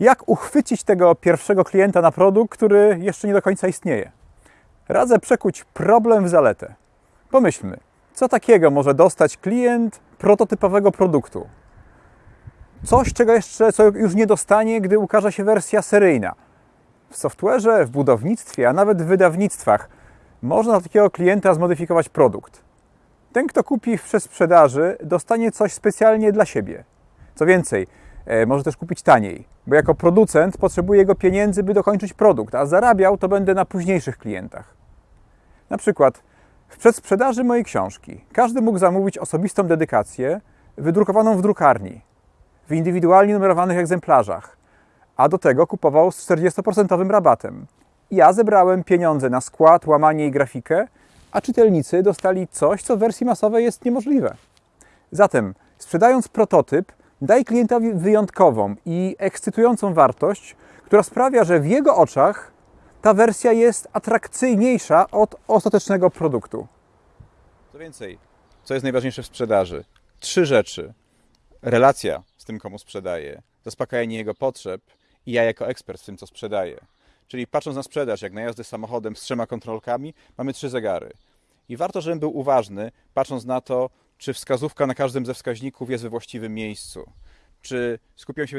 Jak uchwycić tego pierwszego klienta na produkt, który jeszcze nie do końca istnieje? Radzę przekuć problem w zaletę. Pomyślmy, co takiego może dostać klient prototypowego produktu? Coś, czego jeszcze co już nie dostanie, gdy ukaże się wersja seryjna. W software'ze, w budownictwie, a nawet w wydawnictwach można takiego klienta zmodyfikować produkt. Ten, kto kupi w sprzedaży, dostanie coś specjalnie dla siebie. Co więcej, może też kupić taniej, bo jako producent potrzebuje jego pieniędzy, by dokończyć produkt, a zarabiał to będę na późniejszych klientach. Na przykład w przedsprzedaży mojej książki każdy mógł zamówić osobistą dedykację wydrukowaną w drukarni, w indywidualnie numerowanych egzemplarzach, a do tego kupował z 40% rabatem. Ja zebrałem pieniądze na skład, łamanie i grafikę, a czytelnicy dostali coś, co w wersji masowej jest niemożliwe. Zatem, sprzedając prototyp, daj klientowi wyjątkową i ekscytującą wartość, która sprawia, że w jego oczach ta wersja jest atrakcyjniejsza od ostatecznego produktu. Co więcej, co jest najważniejsze w sprzedaży? Trzy rzeczy. Relacja z tym, komu sprzedaję, zaspokajanie jego potrzeb i ja jako ekspert w tym, co sprzedaję. Czyli patrząc na sprzedaż, jak na jazdę samochodem z trzema kontrolkami, mamy trzy zegary. I warto, żebym był uważny, patrząc na to, czy wskazówka na każdym ze wskaźników jest we właściwym miejscu. Czy skupiam się